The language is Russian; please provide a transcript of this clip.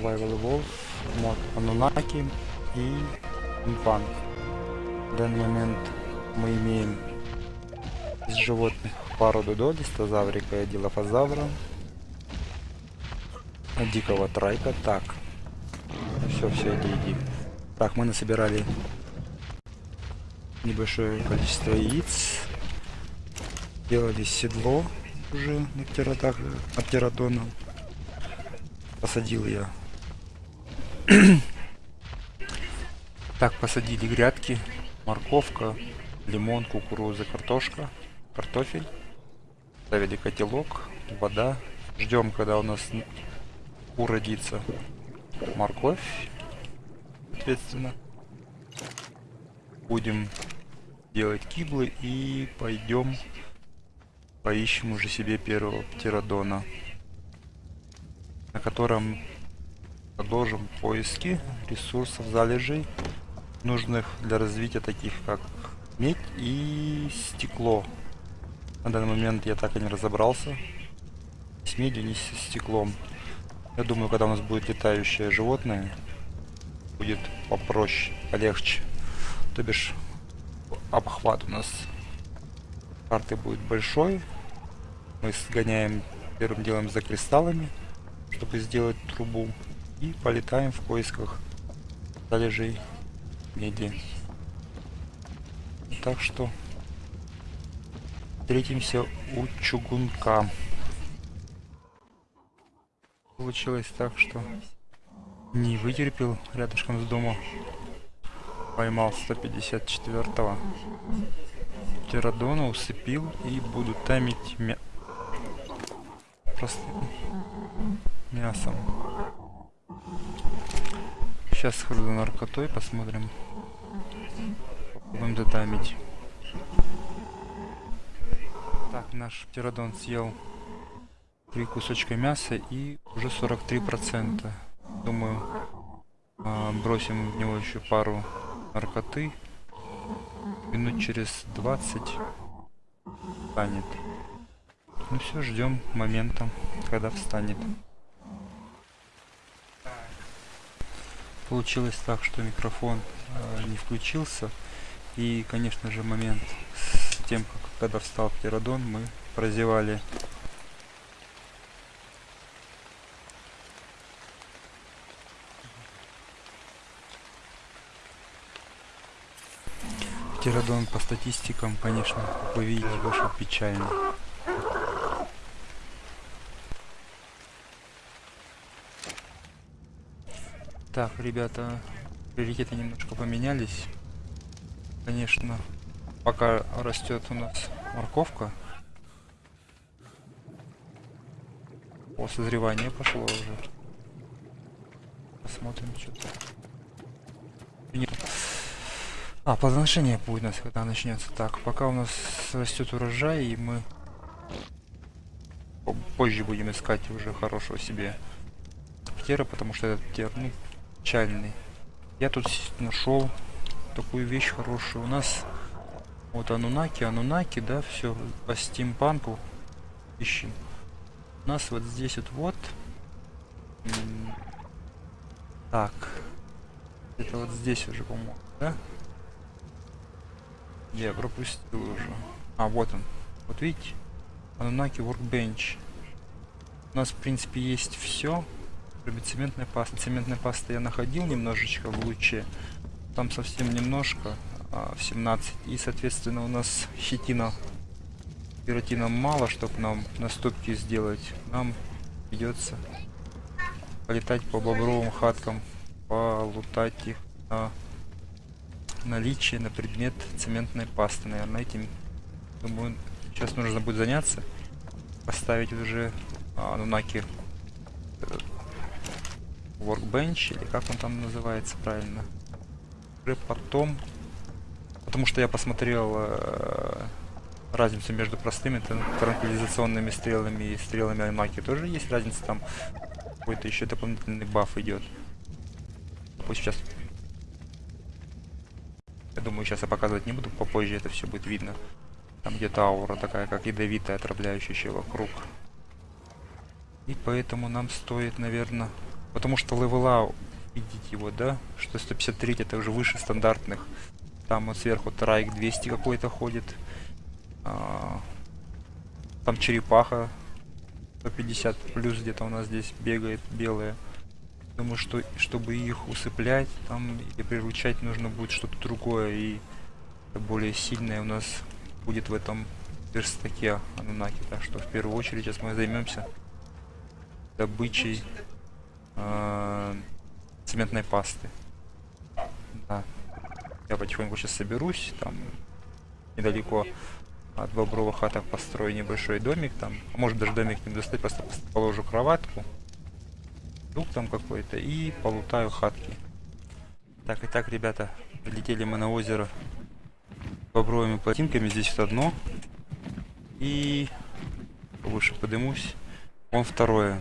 Survival Evolve, мод Анунаки и Инфанк. В данный момент мы имеем из животных пару дудо, листозаврика и дилофазавра, дикого трайка. Так, все, все, иди, иди. Так, мы насобирали небольшое количество яиц, делали седло уже на птеродона. Посадил я. Так, посадили грядки, морковка, лимон, кукуруза, картошка, картофель. Ставили котелок, вода. Ждем, когда у нас уродится морковь, соответственно. Будем делать киблы и пойдем поищем уже себе первого птеродона, на котором продолжим поиски ресурсов залежей, нужных для развития таких как медь и стекло. На данный момент я так и не разобрался с медью, не с стеклом. Я думаю, когда у нас будет летающее животное, будет попроще, полегче. То бишь, обхват у нас карты будет большой. Мы сгоняем первым делом за кристаллами, чтобы сделать трубу. И полетаем в поисках залежей меди. Так что встретимся у чугунка. Получилось так, что не вытерпел рядышком с домом. Поймал 154-го. Птеродона усыпил и буду таймить мя... простым мясом. Сейчас схожу наркотой, посмотрим. Попробуем затаймить. Так, наш птеродон съел три кусочка мяса и уже 43%. Думаю, а, бросим в него еще пару наркоты. Минут через 20 встанет. Ну все, ждем момента, когда встанет. Получилось так, что микрофон э, не включился. И, конечно же, момент с тем, как, когда встал птеродон, мы прозевали Птеродон по статистикам, конечно, вы видите, вышел печально. Так, ребята, приоритеты немножко поменялись. Конечно, пока растет у нас морковка. О, созревание пошло уже. Посмотрим, что-то. А, плодоношение будет у нас, когда начнется. Так, пока у нас растет урожай, и мы позже будем искать уже хорошего себе птера, потому что этот птер, ну, печальный. Я тут нашел такую вещь хорошую. У нас вот анунаки, анунаки, да, все по стимпанку ищем. У нас вот здесь вот вот. Так. Это вот здесь уже, по-моему, да? Я пропустил уже. А, вот он. Вот видите? Anunnaki Workbench. У нас, в принципе, есть все. Кроме цементной пасты. Цементной пасты я находил немножечко в луче. Там совсем немножко. А, в 17. И, соответственно, у нас хитина. Пиротина мало, чтобы нам наступки сделать. Нам придется полетать по бобровым хаткам. Полутать их на наличие на предмет цементной пасты. Наверное, этим, думаю, сейчас нужно будет заняться. Поставить уже а, Нунаки Workbench, или как он там называется правильно. Уже потом, потому что я посмотрел э, разницу между простыми транквилизационными стрелами и стрелами Аймаки. Тоже есть разница там. Какой-то еще дополнительный баф идет. Пусть сейчас я думаю, сейчас я показывать не буду, попозже это все будет видно. Там где-то аура такая, как ядовитая, отравляющая вокруг. И поэтому нам стоит, наверное... Потому что левела, видите его, да? Что 153 это уже выше стандартных. Там вот сверху трайк 200 какой-то ходит. А, там черепаха 150 плюс где-то у нас здесь бегает белая. Думаю, что чтобы их усыплять там или приручать нужно будет что-то другое и более сильное у нас будет в этом верстаке Анунаки. Так что в первую очередь сейчас мы займемся добычей э, цементной пасты. Да. Я потихоньку сейчас соберусь, там недалеко от бобровых хаток построю небольшой домик там. Может даже домик не достать, просто положу кроватку. Дух там какой-то и полутаю хатки. Так, и так, ребята, прилетели мы на озеро бобровыми плотинками. Здесь вот одно. И выше подымусь. Вон второе.